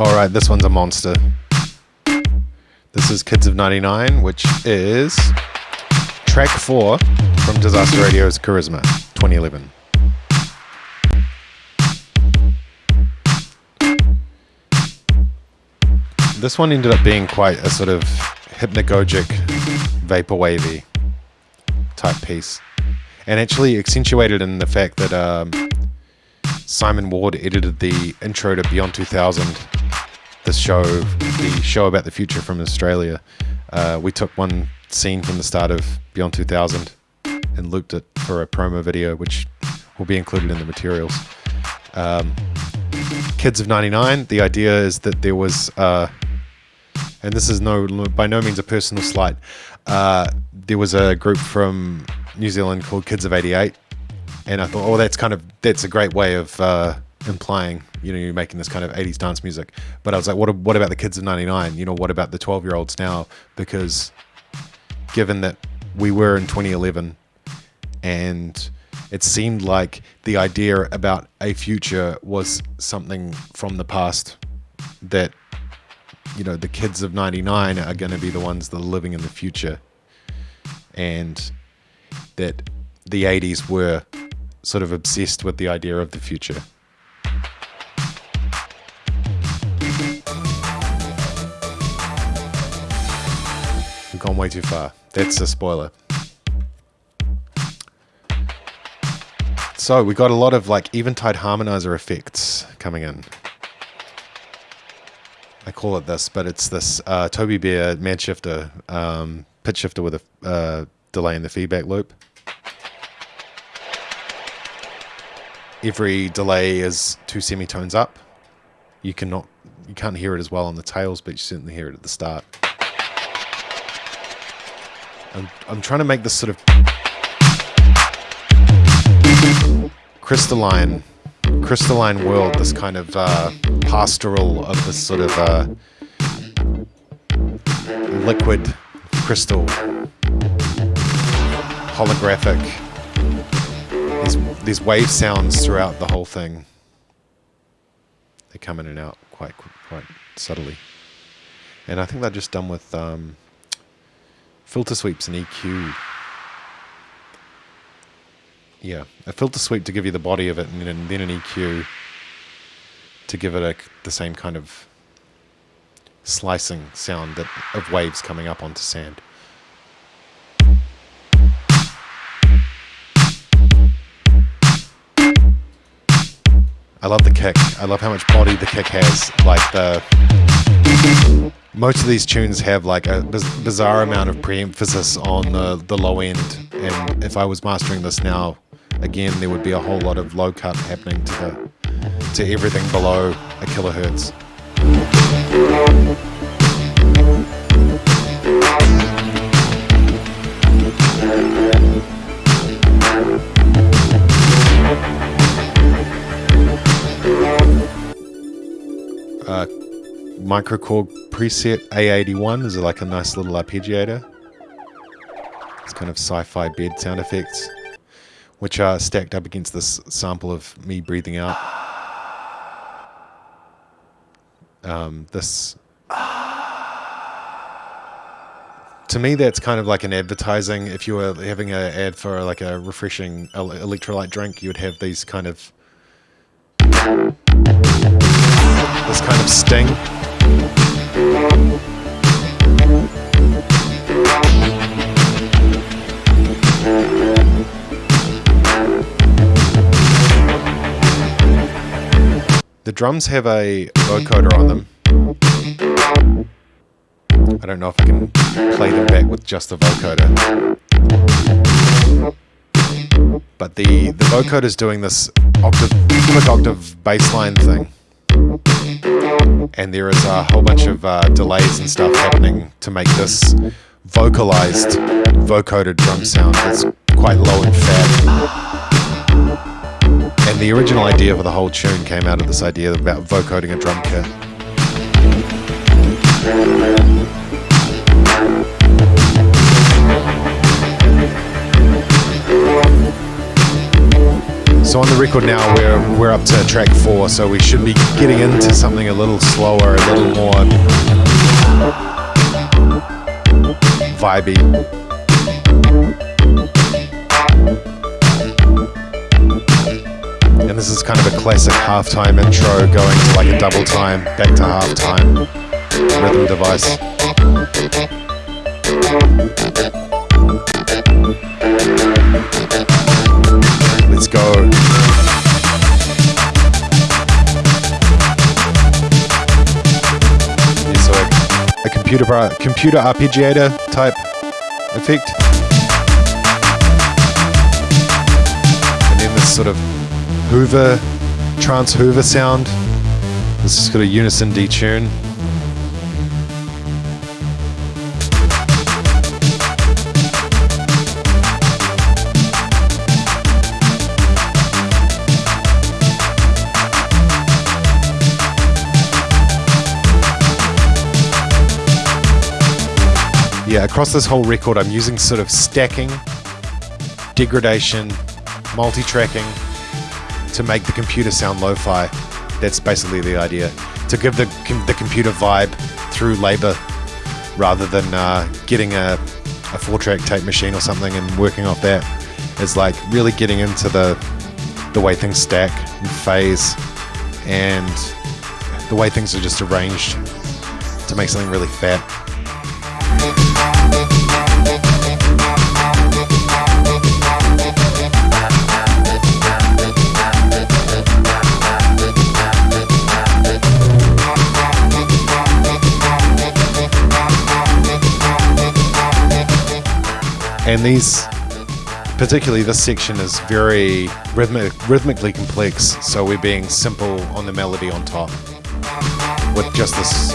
All right, this one's a monster. This is Kids of 99, which is track four from Disasteradio's Charisma 2011. This one ended up being quite a sort of hypnagogic, vaporwavy type piece. And actually accentuated in the fact that um, Simon Ward edited the intro to Beyond 2000, this show, the show about the future from Australia. Uh, we took one scene from the start of Beyond 2000 and looped it for a promo video, which will be included in the materials. Um, Kids of 99, the idea is that there was, uh, and this is no by no means a personal slight, uh, there was a group from New Zealand called Kids of 88, and I thought, oh, that's kind of, that's a great way of uh, implying, you know, you're making this kind of 80s dance music. But I was like, what, what about the kids of 99? You know, what about the 12 year olds now? Because given that we were in 2011 and it seemed like the idea about a future was something from the past that you know the kids of 99 are going to be the ones that are living in the future and that the 80s were sort of obsessed with the idea of the future we've gone way too far that's a spoiler So we got a lot of like eventide harmonizer effects coming in. I call it this, but it's this uh, Tobybear mad shifter, um, pitch shifter with a uh, delay in the feedback loop. Every delay is two semitones up. You cannot, you can't hear it as well on the tails, but you certainly hear it at the start. I'm, I'm trying to make this sort of crystalline crystalline world, this kind of uh, pastoral of this sort of uh, liquid crystal holographic. These, these wave sounds throughout the whole thing. They come in and out quite quite subtly. And I think they're just done with um, filter sweeps and EQ yeah, a filter sweep to give you the body of it, and then, an EQ to give it a, the same kind of slicing sound that of waves coming up onto sand. I love the kick. I love how much body the kick has. Like the most of these tunes have like a bizarre amount of pre-emphasis on the the low end, and if I was mastering this now, again, there would be a whole lot of low cut happening to the to everything below a kilohertz. microKORG preset A81 is like a nice little arpeggiator. It's kind of sci-fi bed sound effects which are stacked up against this sample of me breathing out. Um, this. To me, that's kind of like an advertising. If you were having an ad for like a refreshing electrolyte drink, you would have these kind of this kind of sting. The drums have a vocoder on them. I don't know if I can play them back with just the vocoder. But the, the vocoder is doing this octave, octave bassline thing. And there is a whole bunch of uh, delays and stuff happening to make this vocalized vocoded drum sound that's quite low and fat. And the original idea for the whole tune came out of this idea about vocoding a drum kit. So on the record now, we're we're up to track four, so we should be getting into something a little slower, a little more vibey. And this is kind of a classic halftime intro going to like a double time, back to halftime rhythm device. Computer computer arpeggiator type effect. And then this sort of Hoover, trance Hoover sound. This is got a unison detune. Yeah, across this whole record, I'm using sort of stacking, degradation, multi-tracking to make the computer sound lo-fi. That's basically the idea. To give the com the computer vibe through labor rather than uh, getting a, a four-track tape machine or something and working off that is like really getting into the the way things stack and phase and the way things are just arranged to make something really fat. And these particularly this section is very rhythmic, rhythmically complex so we're being simple on the melody on top with just this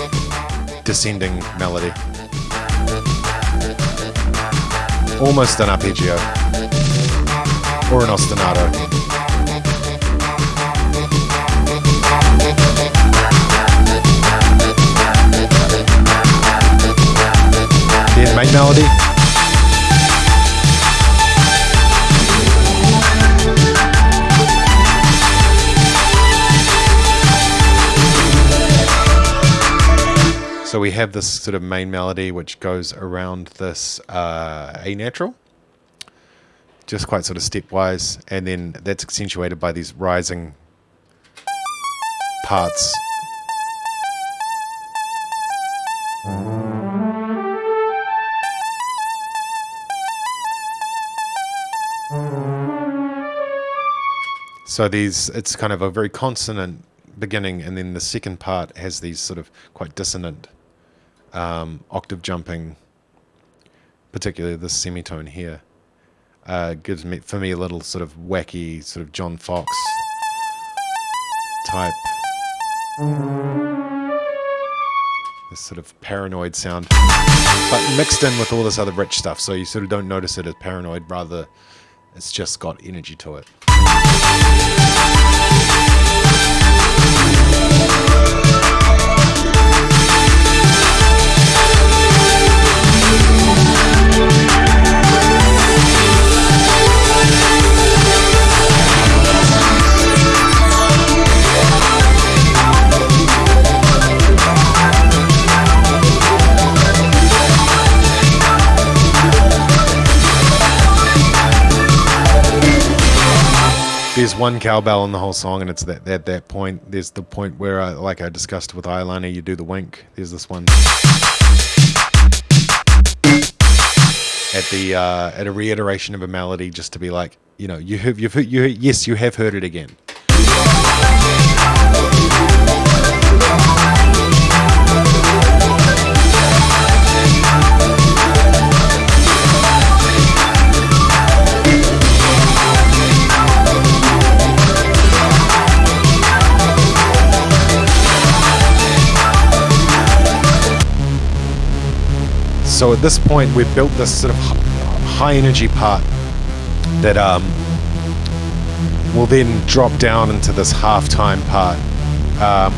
descending melody. Almost an arpeggio. Or an ostinato. Main melody So we have this sort of main melody which goes around this uh, A natural, just quite sort of stepwise, and then that's accentuated by these rising parts. So these, it's kind of a very consonant beginning, and then the second part has these sort of quite dissonant um, octave jumping, particularly this semitone here, uh, gives me for me a little sort of wacky, sort of John Foxx type. This sort of paranoid sound, but mixed in with all this other rich stuff, so you sort of don't notice it as paranoid, rather it's just got energy to it. One cowbell in the whole song, and it's that at that point. There's the point where, I, like I discussed with eyeliner, you do the wink. There's this one at the uh, at a reiteration of a melody, just to be like, you know, you have you've you yes, you have heard it again. So at this point, we've built this sort of high energy part that um, will then drop down into this halftime part, um,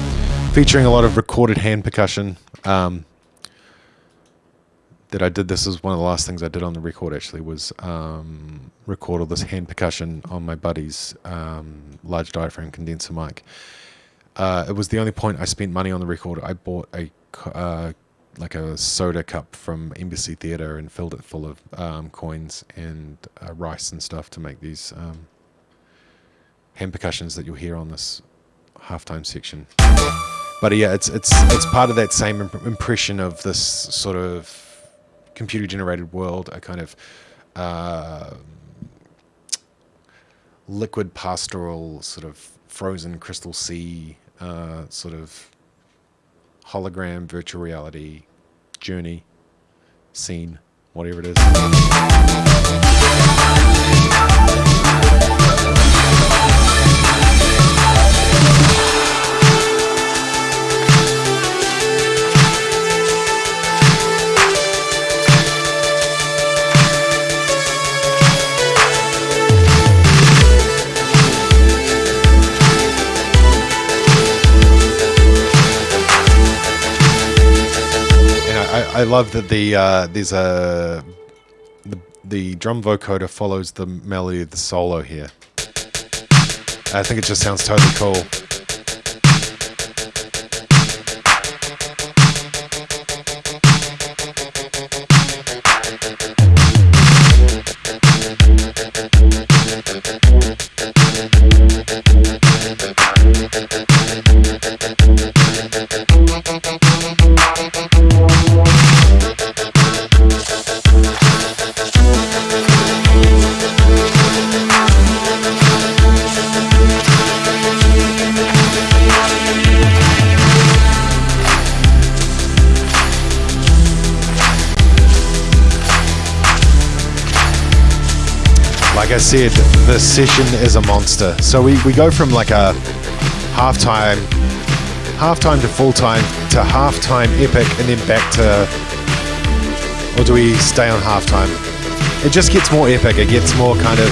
featuring a lot of recorded hand percussion. Um, that I did this was one of the last things I did on the record actually was um, record all this hand percussion on my buddy's um, large diaphragm condenser mic. Uh, it was the only point I spent money on the record. I bought a uh, like a soda cup from Embassy Theatre and filled it full of um, coins and uh, rice and stuff to make these um, hand percussions that you'll hear on this halftime section. But yeah, it's it's it's part of that same imp- impression of this sort of computer generated world, a kind of uh, liquid pastoral sort of frozen crystal sea uh, sort of hologram virtual reality journey scene whatever it is love that the uh, there's a the, the drum vocoder follows the melody of the solo here. I think it just sounds totally cool. Session is a monster. So we, we go from like a halftime, halftime to full time to halftime epic, and then back to, or do we stay on halftime? It just gets more epic. It gets more kind of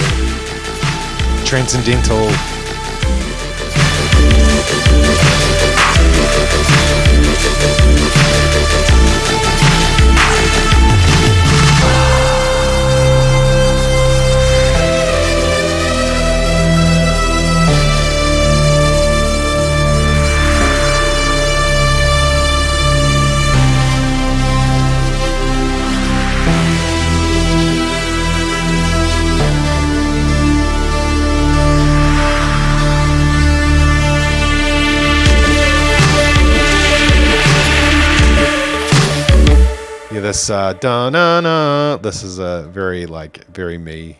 transcendental. This uh, da na na. This is a very like very me.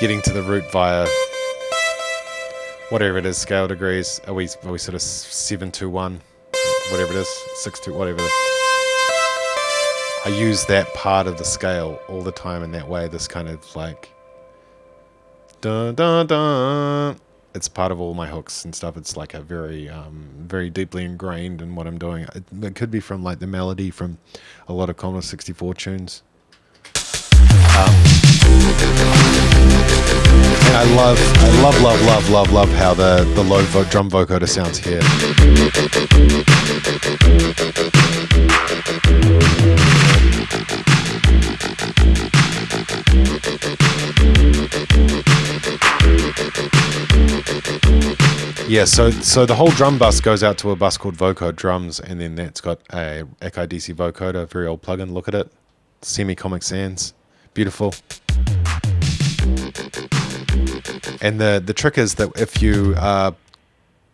Getting to the root via whatever it is, scale degrees. Are we are we sort of seven two one, whatever it is, six two, whatever. I use that part of the scale all the time in that way. This kind of like dun dun dun it's part of all my hooks and stuff. It's like a very, um, very deeply ingrained in what I'm doing. It, it, could be from like the melody from a lot of Commodore 64 tunes. Um, and I love, I love, love, love, love, love how the the low vo- drum vocoder sounds here. Yeah, so so the whole drum bus goes out to a bus called Vocode Drums, and then that's got a Akai DC vocoder, very old plugin. Look at it, semi Comic Sans, beautiful. And the the trick is that if you are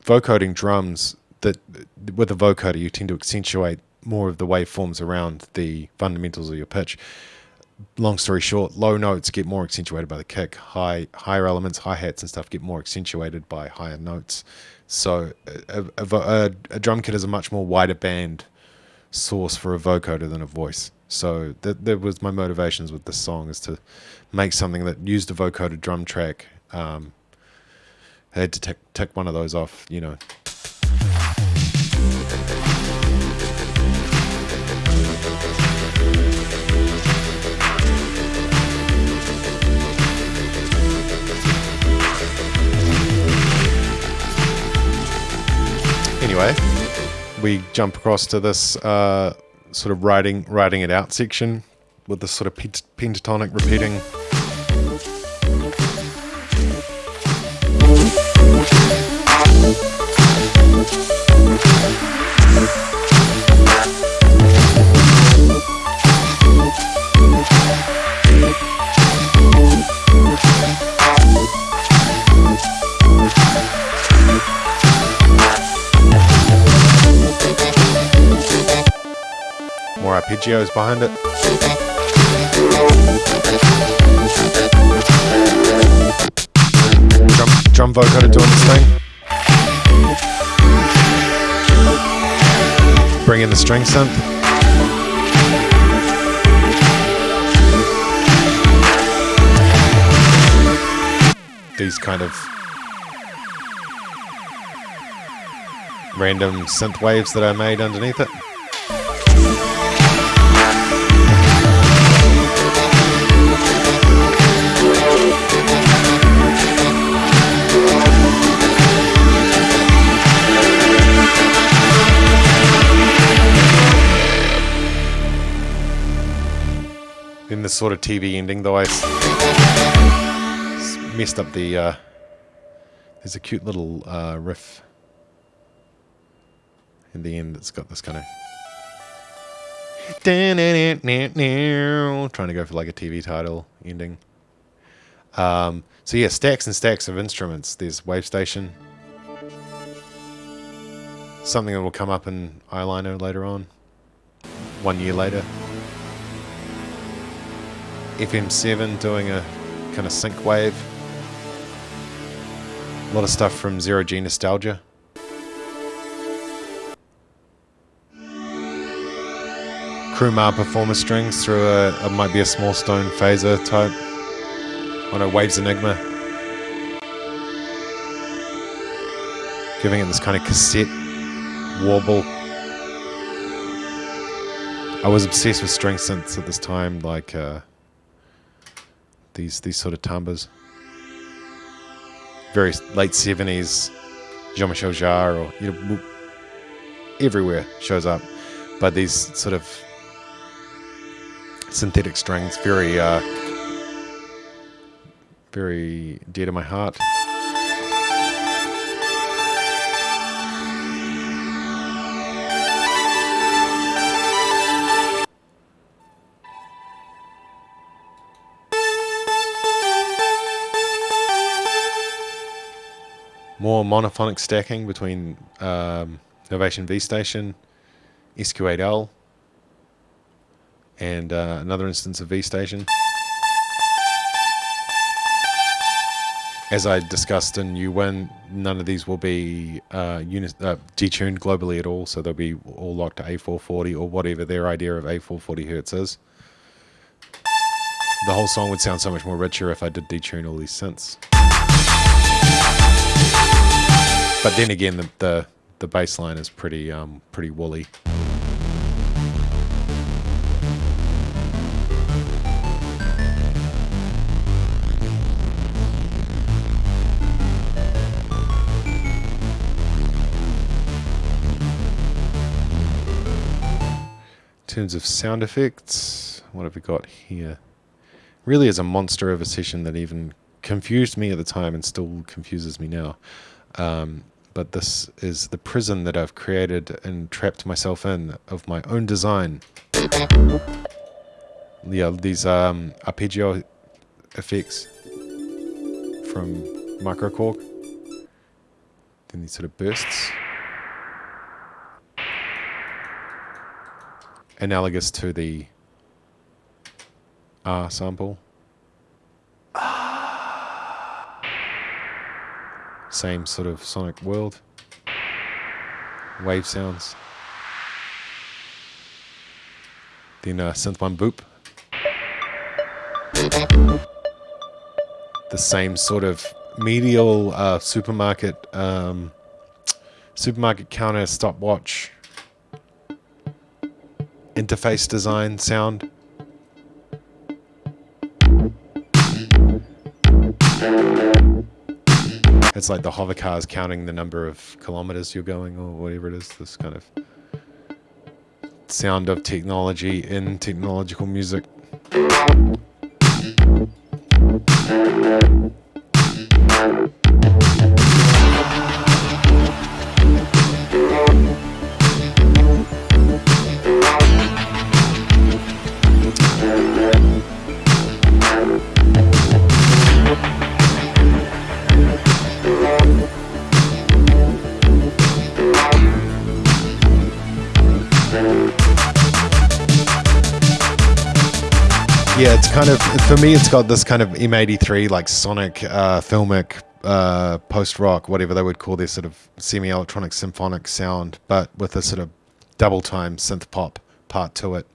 vocoding drums, that with a vocoder you tend to accentuate more of the waveforms around the fundamentals of your pitch long story short, low notes get more accentuated by the kick. High higher elements, hi hats and stuff get more accentuated by higher notes. So a, a, a, a, drum kit is a much more wider band source for a vocoder than a voice. So that, that was my motivations with this song is to make something that used a vocoder drum track. Um, I had to tick, tick one of those off, you know. Anyway, we jump across to this uh, sort of writing writing it out section with this sort of pentatonic repeating. Arpeggios behind it. Drum, drum vocoder doing this thing. Bring in the string synth. These kind of random synth waves that I made underneath it. In the sort of TV ending, though I messed up the. Uh, there's a cute little uh, riff in the end that's got this kind of. Trying to go for like a TV title ending. Um, so yeah, stacks and stacks of instruments. There's Wave Station. Something that will come up in eyeliner later on. One year later. FM7 doing a kind of sync wave. A lot of stuff from Zero G Nostalgia. Crumar performer strings through a, a, might be a small stone phaser type on a Waves Enigma. Giving it this kind of cassette warble. I was obsessed with string synths at this time, like uh, these these sort of timbres. Very late seventies, Jean-Michel Jarre or you know everywhere shows up, but these sort of synthetic strings, very uh, very dear to my heart. More monophonic stacking between um, Novation V Station, SQ8L, and uh, another instance of V Station. As I discussed in U-Win, none of these will be uh, uh, detuned globally at all, so they'll be all locked to A440 or whatever their idea of A440 hertz is. The whole song would sound so much more richer if I did detune all these synths. But then again, the the, the bass line is pretty um, pretty woolly. In terms of sound effects, what have we got here? Really is a monster of a session that even confused me at the time and still confuses me now. Um, but this is the prison that I've created and trapped myself in of my own design. Yeah, these um, arpeggio effects from Microkorg. Then these sort of bursts. Analogous to the R sample. Same sort of sonic world. Wave sounds. Then uh, synth one boop. The same sort of medial uh, supermarket um, supermarket counter stopwatch interface design sound. It's like the hover car is counting the number of kilometers you're going or whatever it is. This kind of sound of technology in technological music. Kind of for me. It's got this kind of M83 like sonic, uh, filmic, uh, post rock, whatever they would call their sort of semi electronic symphonic sound, but with a sort of double time synth pop part to it.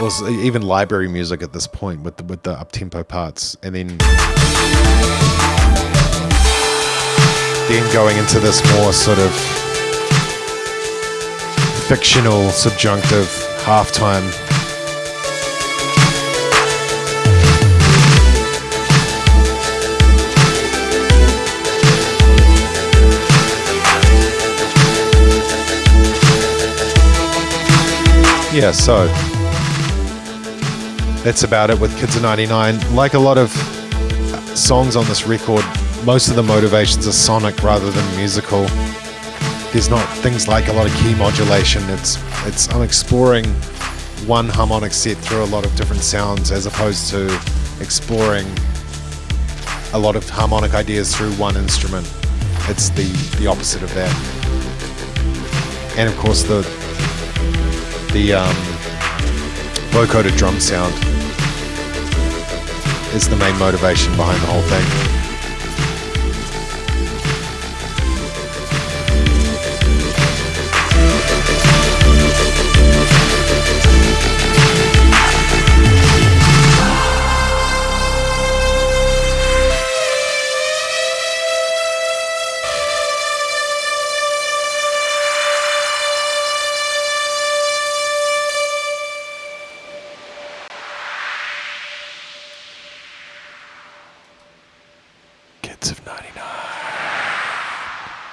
was even library music at this point with the with the up tempo parts, and then then going into this more sort of fictional, subjunctive halftime. Yeah, so that's about it with Kids of 99. Like a lot of songs on this record, most of the motivations are sonic rather than musical. There's not things like a lot of key modulation. It's it's I'm exploring one harmonic set through a lot of different sounds as opposed to exploring a lot of harmonic ideas through one instrument. It's the the opposite of that. And of course the the um, vocoder drum sound is the main motivation behind the whole thing.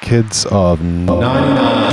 Kids of 99.